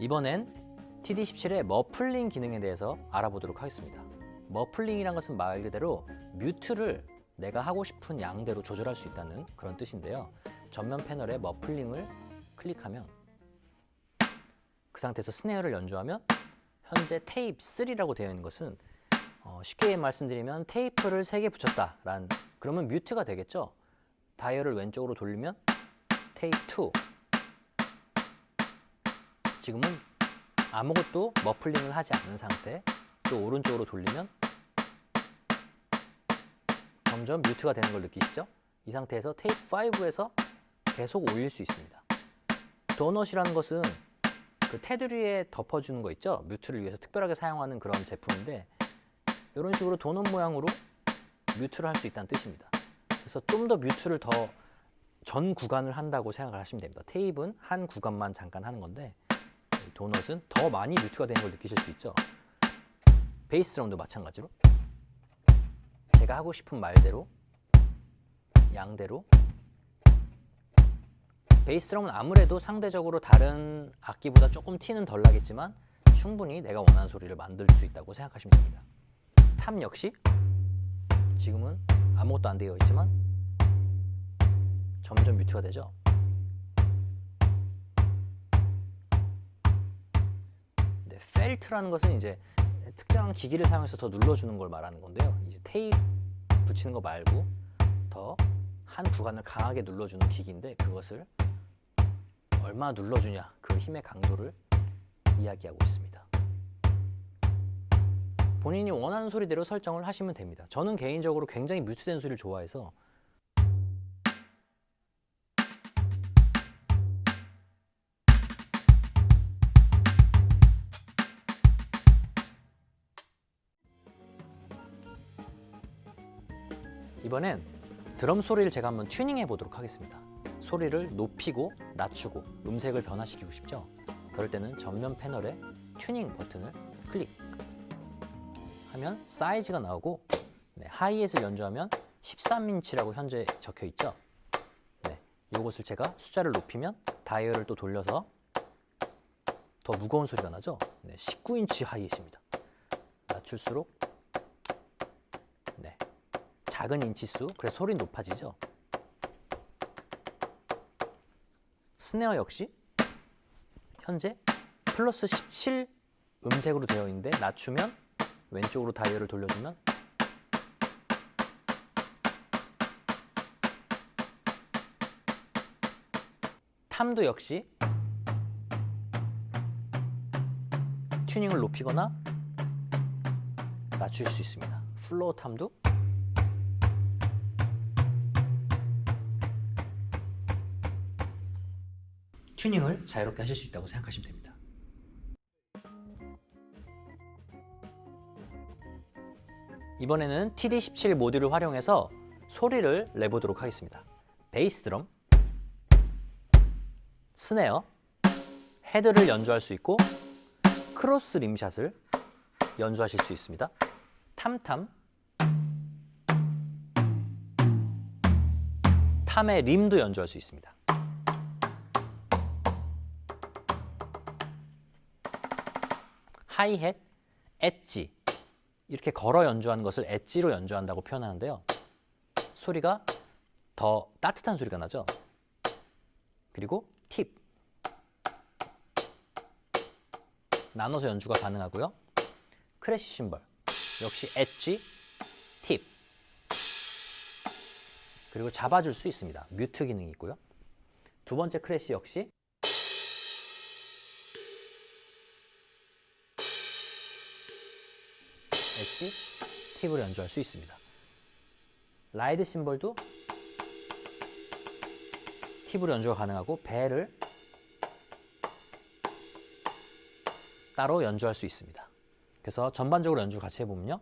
이번엔 TD17의 muffling 기능에 대해서 알아보도록 하겠습니다. muffling이란 것은 말 그대로 mute를 내가 하고 싶은 양대로 조절할 수 있다는 그런 뜻인데요. 전면 패널에 muffling을 클릭하면 그 상태에서 snare를 연주하면 현재 테이프 3라고 되어 있는 것은 어, 쉽게 말씀드리면 테이프를 3개 붙였다. 란 그러면 mute가 되겠죠. 다이얼을 왼쪽으로 돌리면 테이프 2 지금은 아무것도 머플링을 하지 않은 상태 또 오른쪽으로 돌리면 점점 뮤트가 되는 걸 느끼시죠? 이 상태에서 테이프 5에서 계속 올릴 수 있습니다. 도넛이라는 것은 그 테두리에 덮어주는 거 있죠? 뮤트를 위해서 특별하게 사용하는 그런 제품인데 이런 식으로 도넛 모양으로 뮤트를 할 수 있다는 뜻입니다. 그래서 좀 더 뮤트를 더 전 구간을 한다고 생각을 하시면 됩니다. 테이프는 한 구간만 잠깐 하는 건데 도넛은 더 많이 뮤트가 되는 걸 느끼실 수 있죠. 베이스 드럼도 마찬가지로 제가 하고 싶은 말대로 양대로 베이스 드럼은 아무래도 상대적으로 다른 악기보다 조금 티는 덜 나겠지만 충분히 내가 원하는 소리를 만들 수 있다고 생각하시면 됩니다. tom 역시 지금은 아무것도 안 되어 있지만 점점 mute가 되죠. 펠트라는 것은 이제 특정한 기기를 사용해서 더 눌러주는 걸 말하는 건데요. 이제 테이프 붙이는 거 말고 더 한 구간을 강하게 눌러주는 기기인데 그것을 얼마나 눌러주냐 그 힘의 강도를 이야기하고 있습니다. 본인이 원하는 소리대로 설정을 하시면 됩니다. 저는 개인적으로 굉장히 뮤트된 소리를 좋아해서 이번엔 드럼 소리를 제가 한번 튜닝해 보도록 하겠습니다. 소리를 높이고 낮추고 음색을 변화시키고 싶죠? 그럴 때는 전면 패널에 튜닝 버튼을 클릭 하면 사이즈가 나오고 네, 하이햇을 연주하면 13인치라고 현재 적혀 있죠? 네, 이것을 제가 숫자를 높이면 다이얼을 또 돌려서 더 무거운 소리가 나죠? 네, 19인치 hi-hat입니다. 낮출수록 네, 작은 인치수, 그래서 소리 높아지죠? 스네어 역시 현재 플러스 17 음색으로 되어 있는데 낮추면 왼쪽으로 다이얼을 돌려주면 탐도 역시 튜닝을 높이거나 낮출 수 있습니다. floor tom도 튜닝을 자유롭게 하실 수 있다고 생각하시면 됩니다. 이번에는 TD17 모듈을 활용해서 소리를 내보도록 하겠습니다. 베이스 드럼, snare, 헤드를 연주할 수 있고 cross rim shot을 연주하실 수 있습니다. tom-tom, tom의 rim도 연주할 수 있습니다. 하이햇, 엣지 이렇게 걸어 연주하는 것을 엣지로 연주한다고 표현하는데요. 소리가 더 따뜻한 소리가 나죠. 그리고 팁 나눠서 연주가 가능하고요. crash 심벌 역시 edge, tip 그리고 잡아줄 수 있습니다. mute 기능이 있고요. 두 번째 crash 역시 tip으로 연주할 수 있습니다. 라이드 심벌도 팁으로 연주가 가능하고 벨을 따로 연주할 수 있습니다. 그래서 전반적으로 연주를 같이 해보면요.